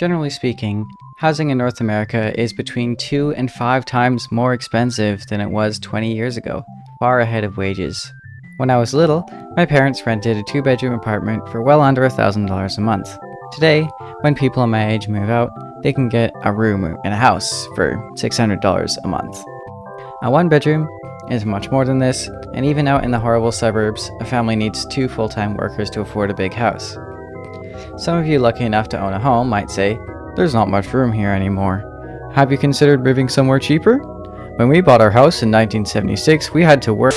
Generally speaking, housing in North America is between two and five times more expensive than it was 20 years ago, far ahead of wages. When I was little, my parents rented a two bedroom apartment for well under $1,000 a month. Today, when people my age move out, they can get a room in a house for $600 a month. A one bedroom is much more than this, and even out in the horrible suburbs, a family needs two full-time workers to afford a big house. Some of you lucky enough to own a home might say, there's not much room here anymore. Have you considered moving somewhere cheaper? When we bought our house in 1976, we had to work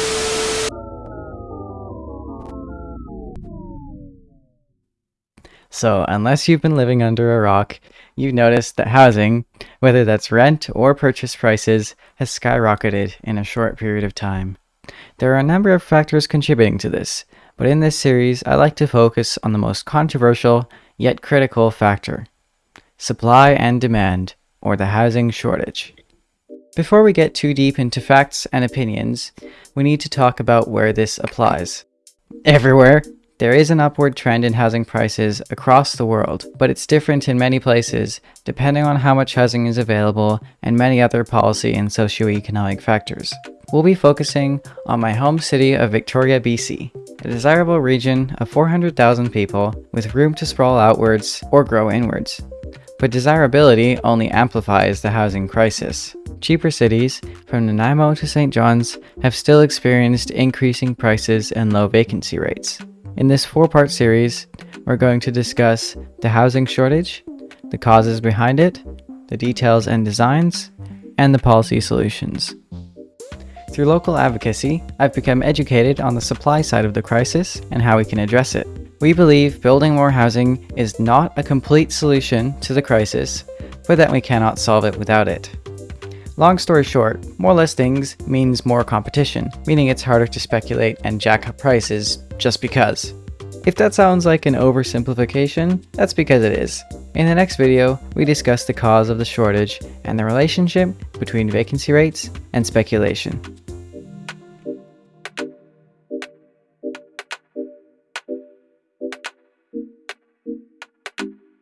So unless you've been living under a rock, you've noticed that housing, whether that's rent or purchase prices, has skyrocketed in a short period of time. There are a number of factors contributing to this, but in this series I like to focus on the most controversial yet critical factor. Supply and demand, or the housing shortage. Before we get too deep into facts and opinions, we need to talk about where this applies. Everywhere, there is an upward trend in housing prices across the world, but it's different in many places depending on how much housing is available and many other policy and socioeconomic factors. We'll be focusing on my home city of Victoria, BC, a desirable region of 400,000 people with room to sprawl outwards or grow inwards. But desirability only amplifies the housing crisis. Cheaper cities, from Nanaimo to St. John's, have still experienced increasing prices and low vacancy rates. In this four-part series, we're going to discuss the housing shortage, the causes behind it, the details and designs, and the policy solutions. Through local advocacy, I've become educated on the supply side of the crisis and how we can address it. We believe building more housing is not a complete solution to the crisis, but that we cannot solve it without it. Long story short, more listings means more competition, meaning it's harder to speculate and jack up prices just because. If that sounds like an oversimplification, that's because it is. In the next video, we discuss the cause of the shortage and the relationship between vacancy rates and speculation.